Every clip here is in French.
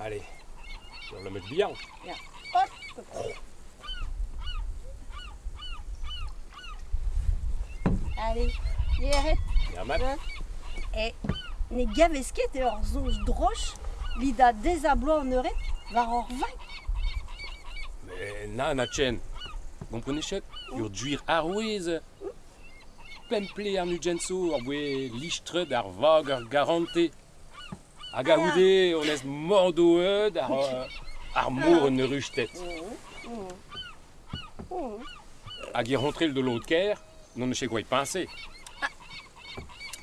Allez, on le met bien. Allez, arrête. Ja, Et ne gavesket e ur zonj droch, lida dezablo an euret, war ur. Mais na na chen. Gomprenichet, ur duir arouez. Pemple ar nugenso ar boe lichtred ar vag ar garante. Hag a oude, on ez mordo eud ar, ar mour un ruchtet. Hag ir rentrel de l'autre ker, non ne sais quoi y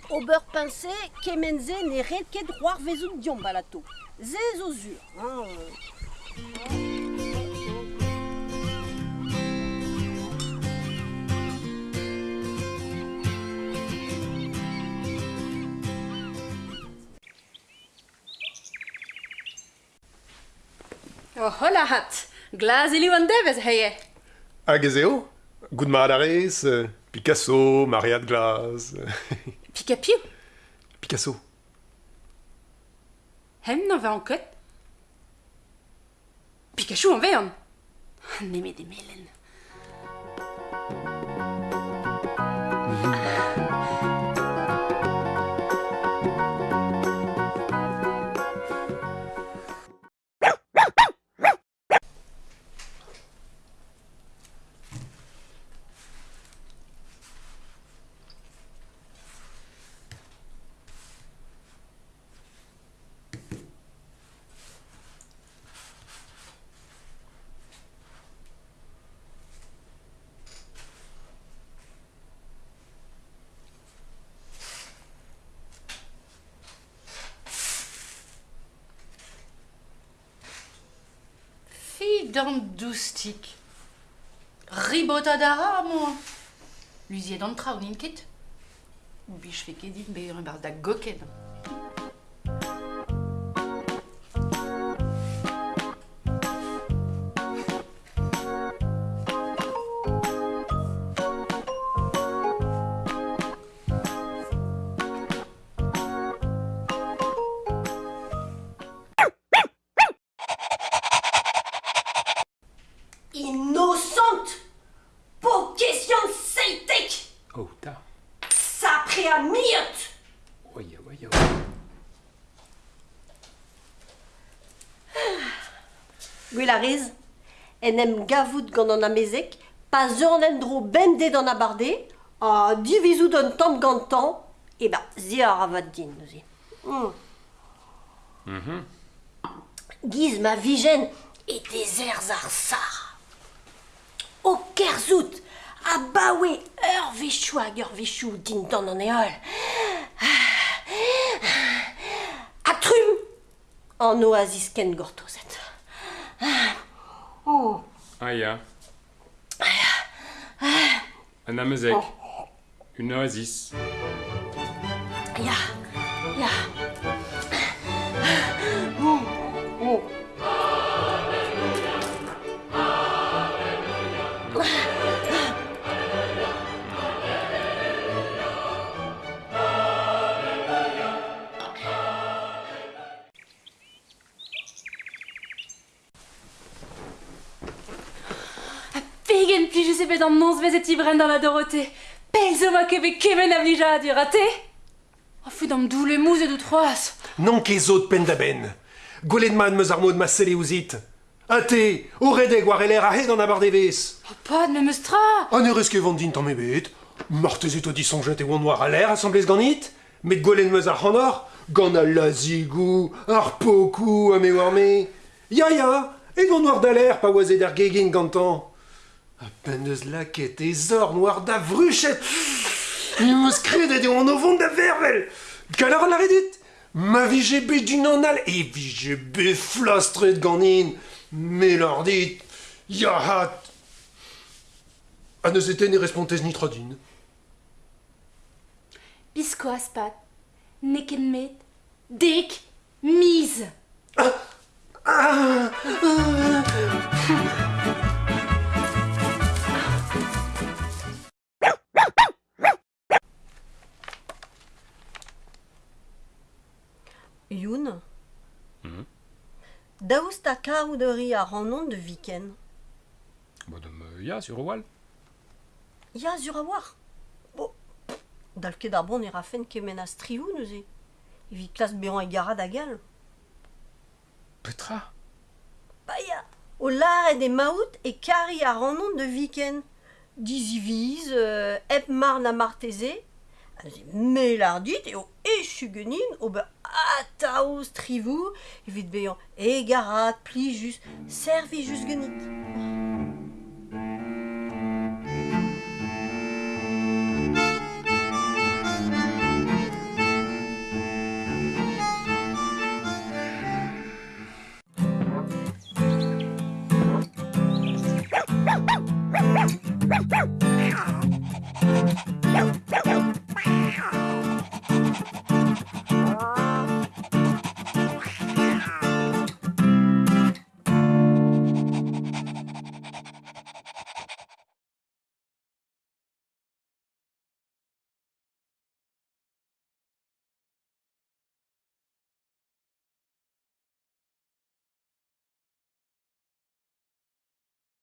ober pincé, kemenze ne red ket roar vezout diom balato. Ze zo zur. Hein, Oh, hola hat, glas ili an devez heye. Hag ez eo, gout Picasso, Mariat Glas. Pika piou. Picasso. Hem n'en va ket. Pikachu an vean. Neme de melen. Fi d'an doustik. Ribota dara, moi. Luziet an traoù n'in ket. Bich fe ket dit be un bar da goken. Oye, oye, oye. Gwelarez, en em gavout gant an amezek, pa ur en dro bende d'an abarde, a divizout an tamm gantan, e ba, zi a ravad din, neuze. Mm. Giz ma vijen e dezerz ar sar. O kerzout, A ba ur vechou hag ur vechou din dan an eol. A trum an oasis ken gortozet. Oh. Ah ya. Ah amezek. Oh. Un oasis. Ya, ya. Pegen pli je bet an nons vezet ibren dans la Dorothée. Pel zo ma kebe kemen a vlija du raté. O fou d'am doule mouze de troas. Non ket zo pen da ben. Gwelet man meus ar mod ma sele ouzit. Ate, o redeg war eler a he d'an abar devez. O pad me meus tra. An eus ket vant din tamm ebet. Martezet o disonjet e oan war a l'air assemblez ganit. Met gwelet meus ar c'hanor. Gant a lazigou, ar pokou a me war me. Ya ya, e gant war da l'air pa oazet er gegin gantan. A pen deus laket e zor noir da vruchet. E meus kredet e oan o vont da vervel. Galar a lare dit. Ma vije bet din an al e vije bet flastret ganin. Me lor dit. Ya hat. A neus eten e respontez ni trodin. Bisko aspat. Nicken met. Dick. Mise. Youn Daoust ta kaouderi a rannon de viken Bon, de me ya sur Wall. Ya sur a war Bo, dal ket ar bon e rafen kemen a striou neuze. Evit klas bean e gara da gal. Petra. Ba ya, o laret e maout e kari a rannon de viken. Diziviz, euh, ep mar na marteze. A ze melardit e o echu genin o be ataos trivou evit bean e garat, pli just, servi just genit.